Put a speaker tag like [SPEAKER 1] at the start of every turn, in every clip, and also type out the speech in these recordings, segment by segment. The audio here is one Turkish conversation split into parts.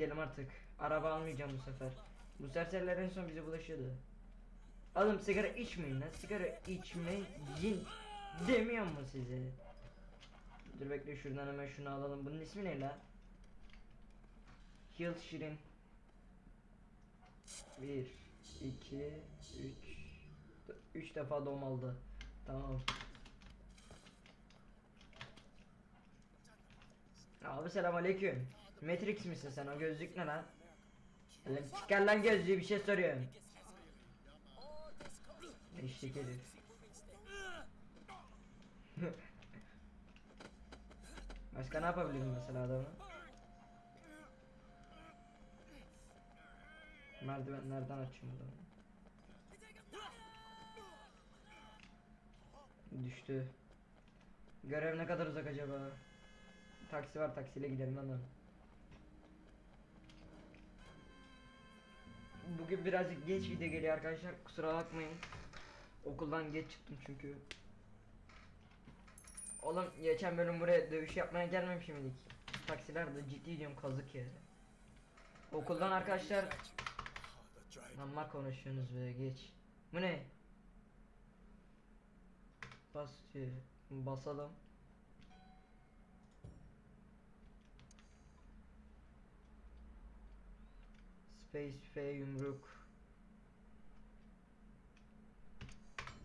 [SPEAKER 1] Gidelim artık. Araba almayacağım bu sefer. Bu serseriler en son bize bulaşıyordu. Oğlum sigara içmeyin lan. Sigara içmeyin demiyor mu size? Dur bekle şuradan hemen şunu alalım. Bunun ismi ne la? Hill Şirin. 1 2 3 3 defa dom aldı. Tamam. Abi selam aleyküm. Matrix misin sen o gözlük ne lan? Lan çıkar lan gözlüğü bir şey soruyorum. Eşlik herif. Başka ne yapabilirim mesela adamı? Merdivenlerden açayım adamı. Düştü. Görev ne kadar uzak acaba? Taksi var taksiyle gidelim hemen. Bugün birazcık geç video geliyor arkadaşlar kusura bakmayın. Okuldan geç çıktım çünkü. Oğlum geçen bölüm buraya dövüş yapmaya gelmemişim miydik? Taksiler de ciddi diyorum kazık ya. Okuldan arkadaşlar Amma konuşuyorsunuz be geç. Bu ne? Bas diyor. Basalım. Space F yumruk.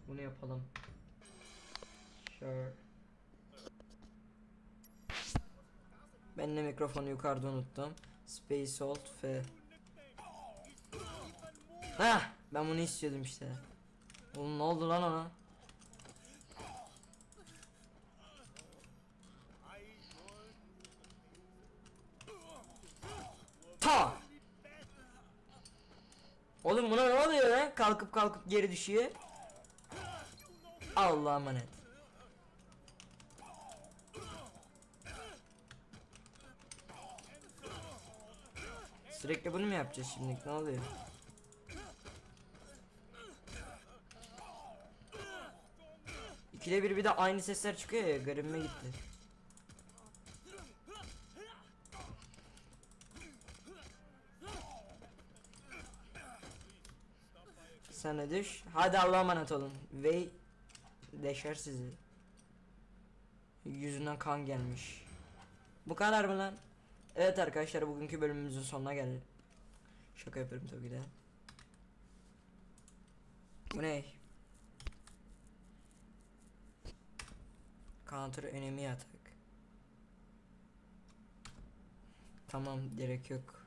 [SPEAKER 1] Bunu yapalım. Sure. Ben de mikrofonu yukarıda unuttum. Space Alt F. Hah ben bunu istiyordum işte. Oğlum ne oldu lan ona? Ta! Oğlum buna ne oluyor lan? Kalkıp kalkıp geri düşüyor. Allah'a emanet. Sürekli bunu mu yapacağız şimdi? Ne oluyor? İkide bir bir de aynı sesler çıkıyor ya garibime gitti. De düş. Hadi Allah'a emanet olun. Ve deşer sizi. Yüzünden kan gelmiş. Bu kadar mı lan? Evet arkadaşlar bugünkü bölümümüzün sonuna geldik. Şaka yapıyorum tabii de. Bu ne? Counter enemy atak. Tamam gerek yok.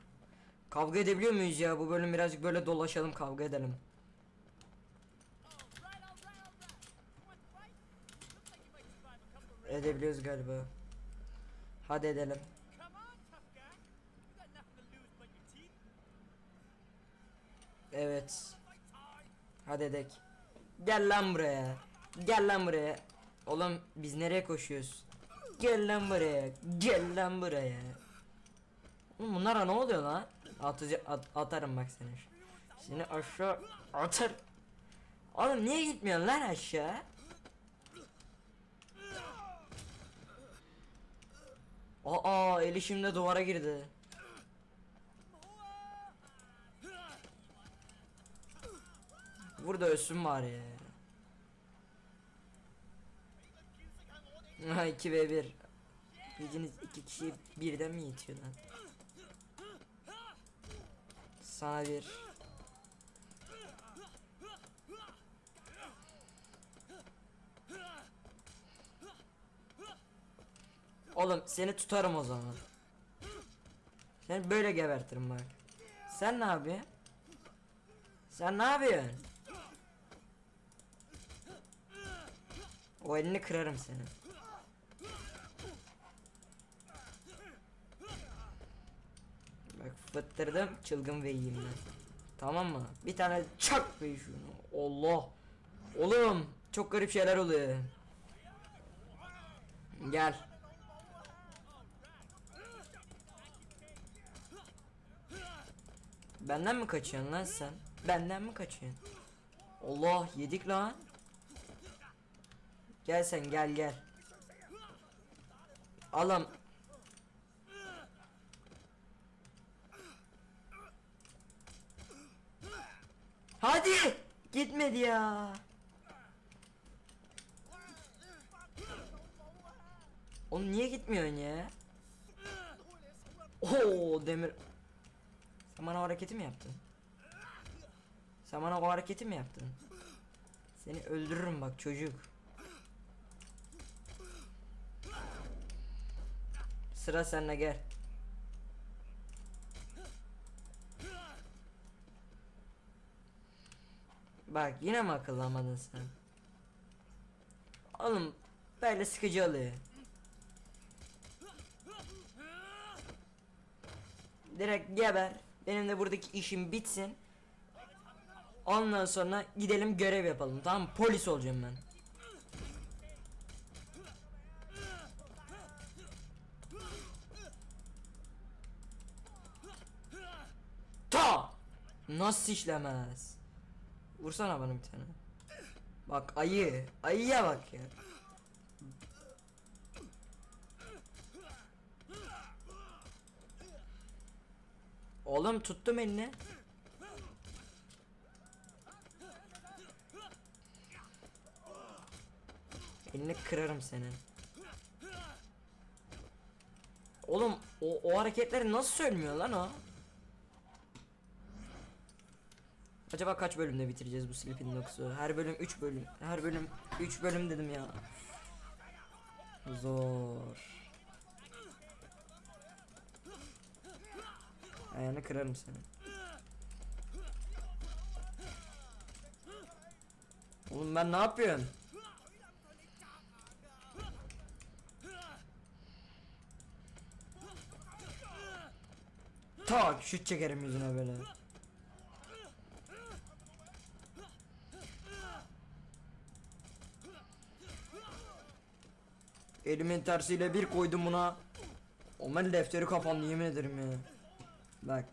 [SPEAKER 1] Kavga edebiliyor muyuz ya? Bu bölüm birazcık böyle dolaşalım kavga edelim. Edebiliyoruz galiba. Hadi edelim. Evet. Hadi edek. Gel lan buraya. Gel lan buraya. Oğlum biz nereye koşuyoruz? Gel lan buraya. Gel lan buraya. Oğlum bunlara ne oluyor lan? Atıcı at, atarım bak seni. Seni aşağı atar. Oğlum niye gitmiyorsun lan aşağı? Eli şimdi duvara girdi. Burada ölsün bari ya. Ha 2 v 1. Gücünüz iki kişi birden mi yetiyor lan? Sana bir. Oğlum seni tutarım o zaman. Seni böyle gebertirim bak. Sen ne yapıyorsun? Sen ne yapıyorsun? O elini kırarım senin. Bak fıttırdım çılgın ve yiyeyim. Tamam mı? Bir tane çak ve şunu. Allah. Oğlum çok garip şeyler oluyor. Gel. Benden mi kaçıyorsun lan sen? Benden mi kaçıyorsun? Allah yedik lan. Gel sen gel gel. Alam. Hadi! Gitmedi ya. Oğlum niye gitmiyorsun ya? Oo demir sen bana o hareketi mi yaptın? Sen bana o hareketi mi yaptın? Seni öldürürüm bak çocuk. Sıra sende gel. Bak yine mi akıllanmadın sen? Oğlum böyle sıkıcı oluyor. Direkt geber. Benim de buradaki işim bitsin. Ondan sonra gidelim görev yapalım. Tamam? Polis olacağım ben. Ta! Nasıl işlemez? Vursana bana bir tane. Bak ayı. Ayıya bak ya. Oğlum tuttum elini. Elini kırarım senin. Oğlum o, o hareketleri nasıl söylemiyor lan o? Acaba kaç bölümde bitireceğiz bu Sleeping Dogs'u? Her bölüm 3 bölüm. Her bölüm 3 bölüm dedim ya. Zor. Ayağını kırarım seni. Oğlum ben ne yapıyorum? Tak şut çekerim yüzüne böyle. Elimin tersiyle bir koydum buna. Omen defteri kapandı yemin ederim ya. Bak.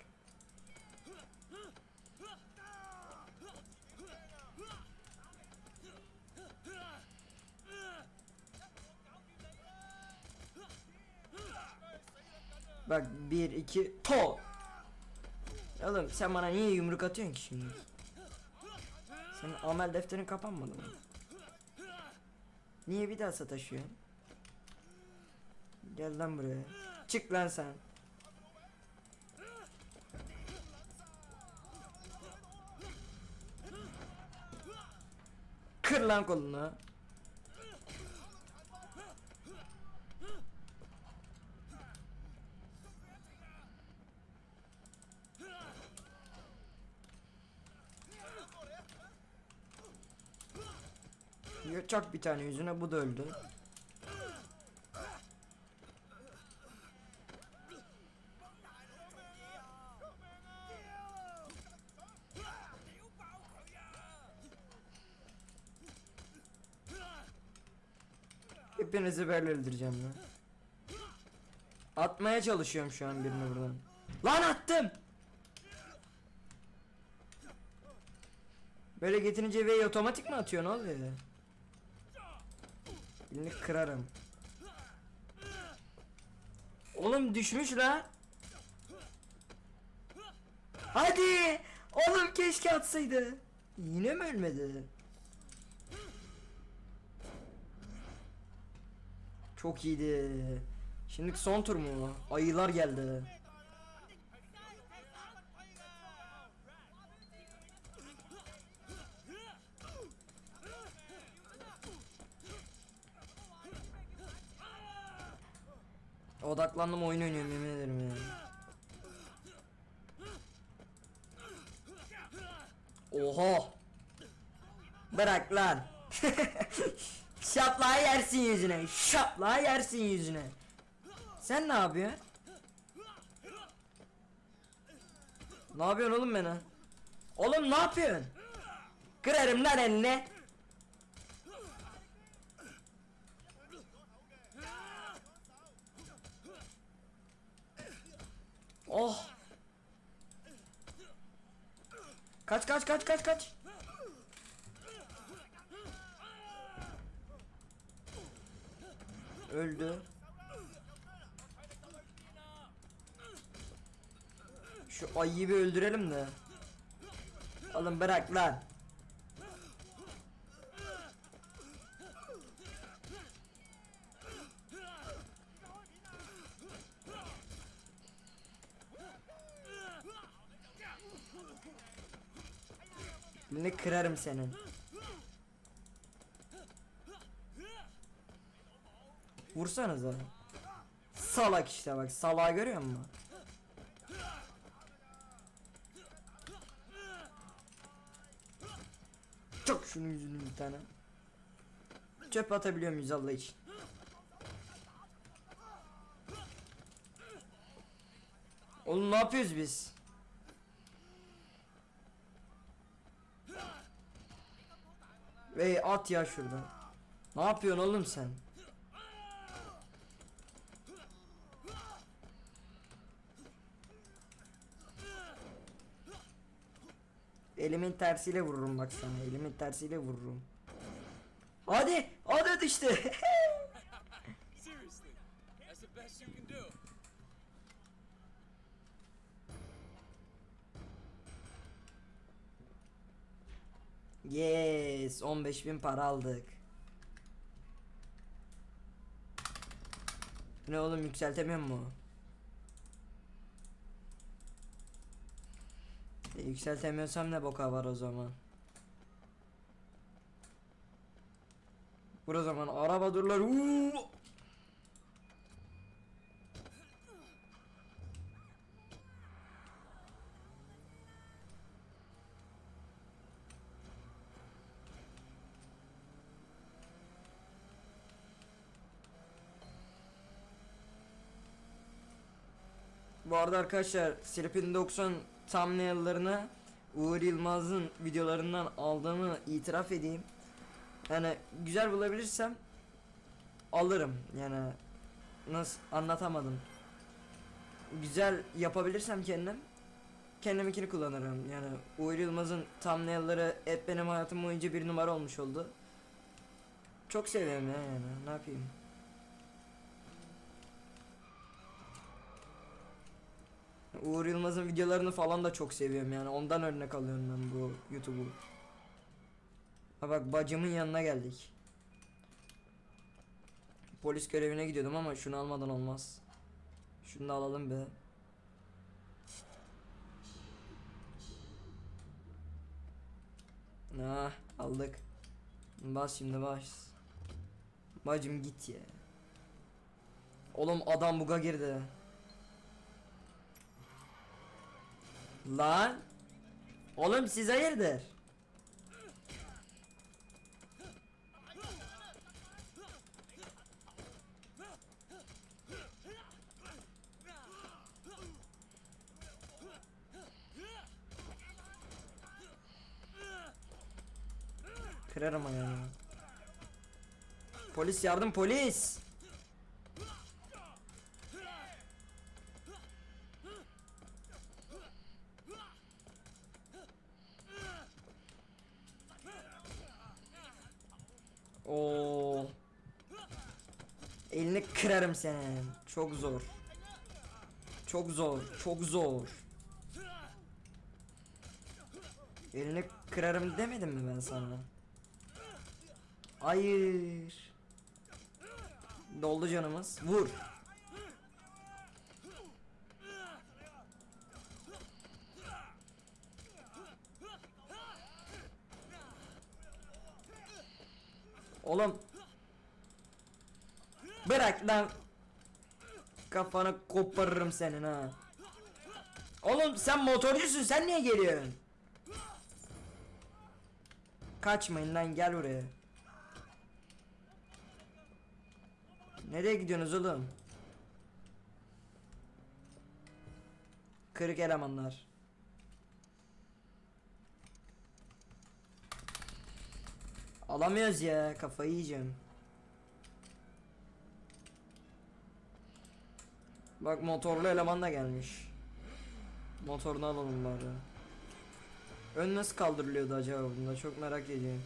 [SPEAKER 1] Bak bir iki to. Oğlum sen bana niye yumruk atıyorsun ki şimdi? Senin amel defterin kapanmadı mı? Niye bir daha sataşıyorsun? Gel lan buraya. Çık lan sen. lan kolunu. Çak bir tane yüzüne bu da öldü. Hepinizi böyle öldüreceğim lan. Atmaya çalışıyorum şu an birini buradan. Lan attım. Böyle getirince V'yi otomatik mi atıyor ne oluyor? Birini kırarım. Oğlum düşmüş la. Hadi. Oğlum keşke atsaydı. Yine mi ölmedi? Çok iyiydi. Şimdi son tur mu? Ayılar geldi. Odaklandım oyun oynuyorum yemin ederim ya. Oha. Bırak lan. Şaplığa yersin yüzüne. Şaplığa yersin yüzüne. Sen ne yapıyorsun? Ne yapıyorsun oğlum bana? Oğlum ne yapıyorsun? Kırarım lan elini. Oh. Kaç kaç kaç kaç kaç. öldü. Şu ayıyı bir öldürelim de. Oğlum bırak lan. Ne kırarım senin. Vursanıza. Salak işte bak salağı görüyor musun? Çok şunun yüzünü bir tane. Çöp atabiliyor muyuz Allah için? Oğlum ne yapıyoruz biz? Ey at ya şuradan. Ne yapıyorsun oğlum sen? Elimin tersiyle vururum bak sana. Elimin tersiyle vururum. Hadi, hadi
[SPEAKER 2] do.
[SPEAKER 1] yes, 15.000 para aldık. Ne oğlum yükseltemiyor mu? Yükseltemiyorsam ne boka var o zaman? Vur o zaman araba durlar. Uuu! Bu arada arkadaşlar Slipin 90 thumbnail'larını Uğur Yılmaz'ın videolarından aldığımı itiraf edeyim. Yani güzel bulabilirsem alırım. Yani nasıl anlatamadım. Güzel yapabilirsem kendim kendiminkini kullanırım. Yani Uğur Yılmaz'ın thumbnail'ları hep benim hayatım boyunca bir numara olmuş oldu. Çok seviyorum ya yani. Ne yapayım? Uğur Yılmaz'ın videolarını falan da çok seviyorum yani ondan örnek alıyorum ben bu YouTube'u. Ha bak bacımın yanına geldik. Polis görevine gidiyordum ama şunu almadan olmaz. Şunu da alalım be. Ah aldık. Bas şimdi bas. Bacım git ya. Oğlum adam buga girdi. Lan. Oğlum siz hayırdır? Kırarım ayağını. Polis yardım polis. Kırarım senin. Çok zor. Çok zor. Çok zor. Elini kırarım demedim mi ben sana? Hayır. Doldu canımız. Vur. Oğlum. Bırak lan. Kafanı koparırım senin ha. Oğlum sen motorcusun sen niye geliyorsun? Kaçmayın lan gel buraya. Nereye gidiyorsunuz oğlum? Kırık elemanlar. Alamıyoruz ya kafayı yiyeceğim. Bak motorlu eleman da gelmiş. Motorunu alalım bari. Ön nasıl kaldırılıyordu acaba bunda çok merak ediyorum.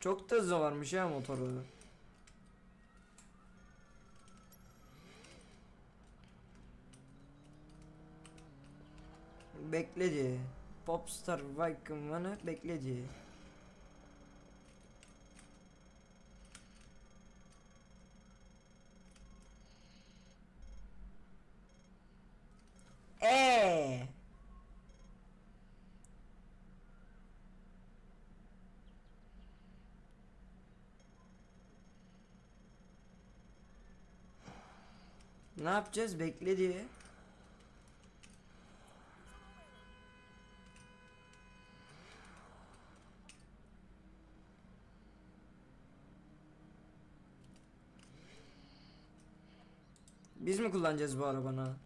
[SPEAKER 1] Çok da hızlı varmış ya motoru. Bekledi. Popstar Viking bekledi. Ne yapacağız? Bekle diye. Biz mi kullanacağız bu arabanı?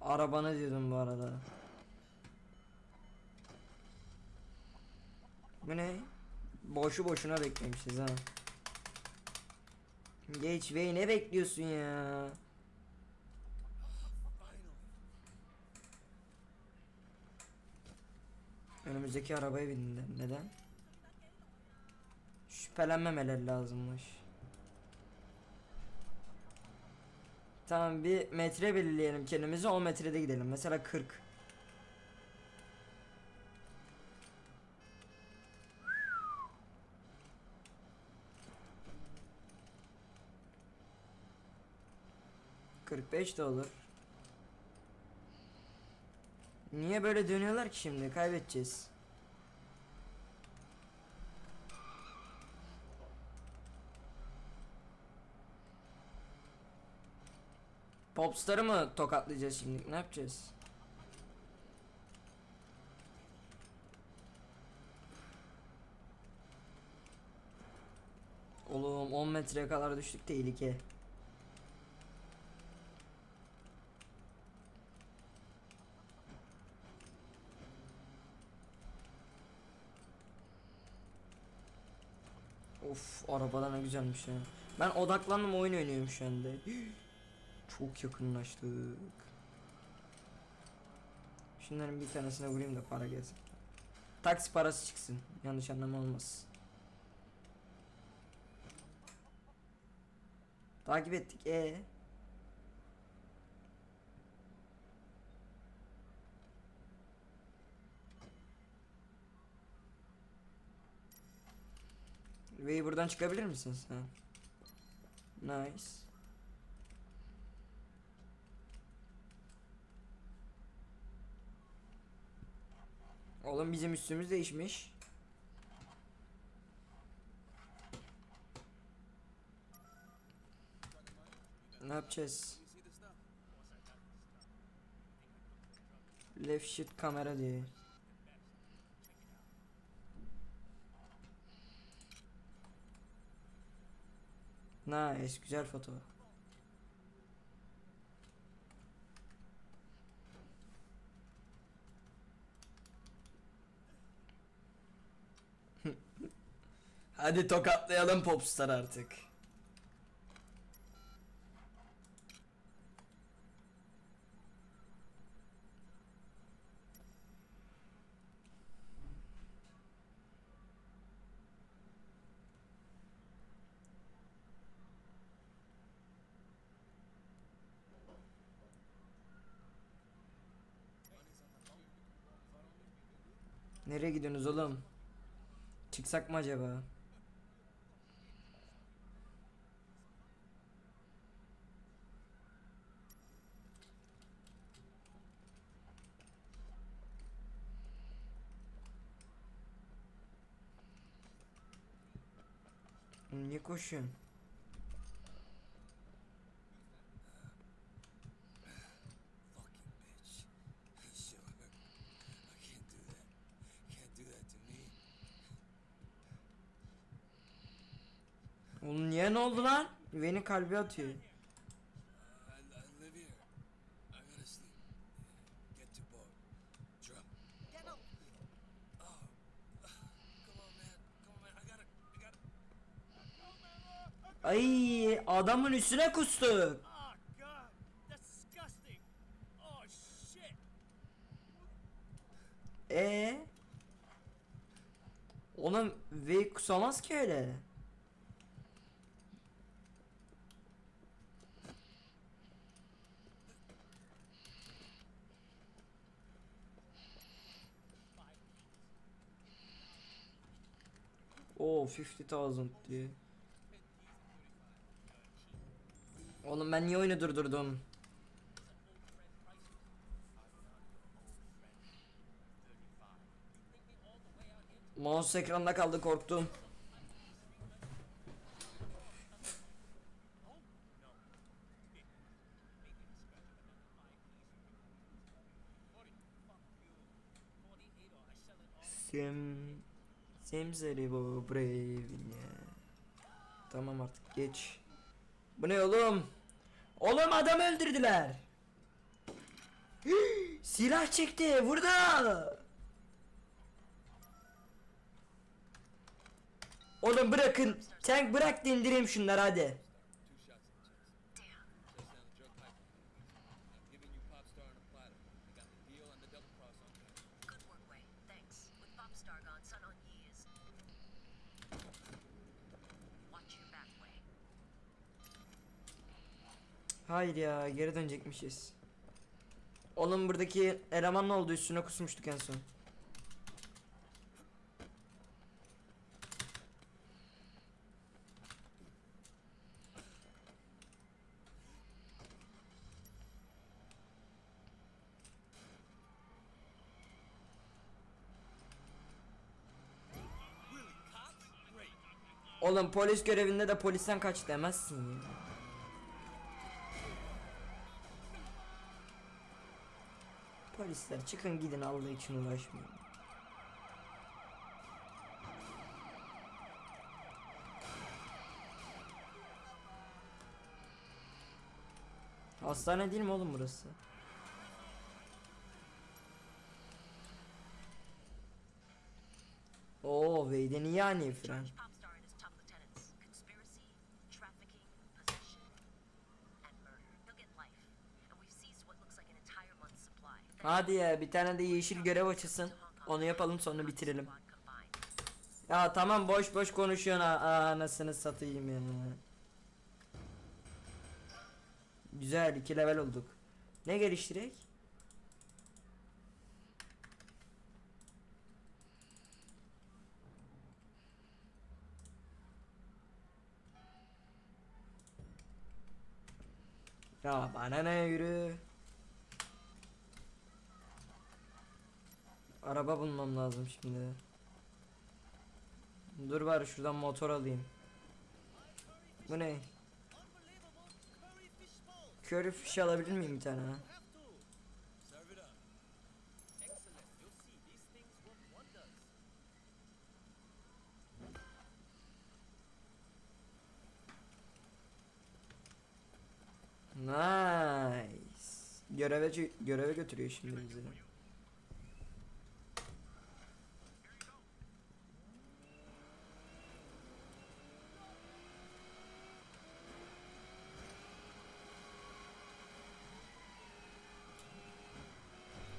[SPEAKER 1] Arabanı diyordum bu arada. Bu ne? Boşu boşuna beklemişiz ha. Geç bey ne bekliyorsun ya? Önümüzdeki arabaya bindiler. Neden? Şüphelenmemeleri lazımmış. Tamam bir metre belirleyelim kendimize 10 metrede gidelim. Mesela 40. Kırk beş de olur. Niye böyle dönüyorlar ki şimdi? Kaybedeceğiz. Popstar'ı mı tokatlayacağız şimdi? Ne yapacağız? Oğlum 10 metreye kadar düştük tehlike. Of arabada ne güzelmiş ya. Ben odaklandım oyun oynuyorum şu anda. Çok yakınlaştık. Şunların bir tanesine vurayım da para gelsin. Taksi parası çıksın. Yanlış anlama olmaz. Takip ettik. E. Ve buradan çıkabilir misin sen? Nice. Oğlum bizim üstümüz değişmiş. Ne yapacağız? Left shift kamera diye. Nice, güzel foto. Hadi tokatlayalım popstar artık. Nereye gidiyorsunuz oğlum? Çıksak mı acaba? Niye koşuyorsun?
[SPEAKER 3] Man. I gotta. I gotta.
[SPEAKER 1] Ay adamın üstüne kustuk. E Oğlum V kusamaz ki öyle. Oo 50,000 diye. Oğlum ben niye oyunu durdurdum? Mouse ekranda kaldı korktum. Simseri bu brevine Tamam artık geç. Bu ne oğlum? Oğlum adam öldürdüler. Silah çekti burada Oğlum bırakın Tank bırak da indireyim şunları hadi Hayır ya geri dönecekmişiz Oğlum buradaki eleman ne oldu üstüne kusmuştuk en son. Oğlum polis görevinde de polisten kaç demezsin ya. Polisler çıkın gidin Allah için uğraşmayın. Hastane değil mi oğlum burası? Oo Wade'in iyi yani fren. Hadi ya bir tane de yeşil görev açılsın. Onu yapalım sonra bitirelim. Ya tamam boş boş konuşuyorsun anasını satayım ya. Güzel iki level olduk. Ne geliştirek? Ya bana ne yürü. Araba bulmam lazım şimdi. Dur bari şuradan motor alayım. Bu ne? Curry fish alabilir miyim bir tane ha? Nice. Göreve göreve götürüyor şimdi bizi.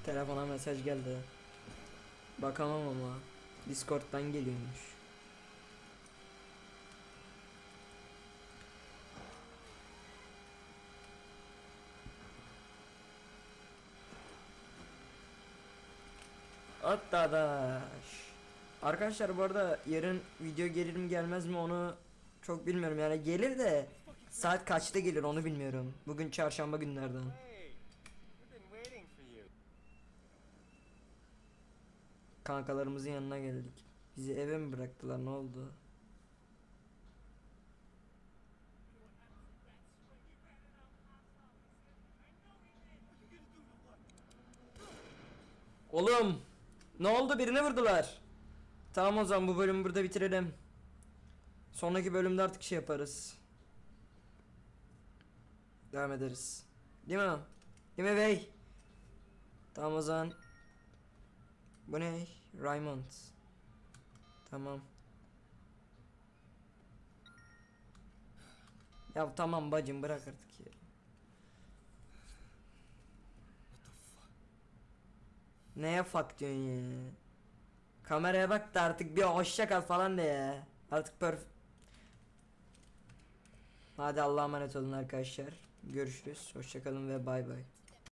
[SPEAKER 1] Telefona mesaj geldi. Bakamam ama. Discord'dan geliyormuş. Attadaş. Arkadaşlar bu arada yarın video gelir mi gelmez mi onu çok bilmiyorum yani gelir de saat kaçta gelir onu bilmiyorum. Bugün çarşamba günlerden. Kankalarımızın yanına geldik. Bizi eve mi bıraktılar ne oldu? Oğlum ne oldu birine vurdular. Tamam o zaman bu bölümü burada bitirelim. Sonraki bölümde artık şey yaparız. Devam ederiz. Değil mi? Değil mi bey? Tamam o zaman. Bu ne? Raymond. Tamam. Ya tamam bacım bırak artık ya. Neye fuck diyorsun ya? Kameraya bak da artık bir hoşça kal falan de ya. Artık perf... Hadi Allah'a emanet olun arkadaşlar. Görüşürüz. Hoşça kalın ve bay bay.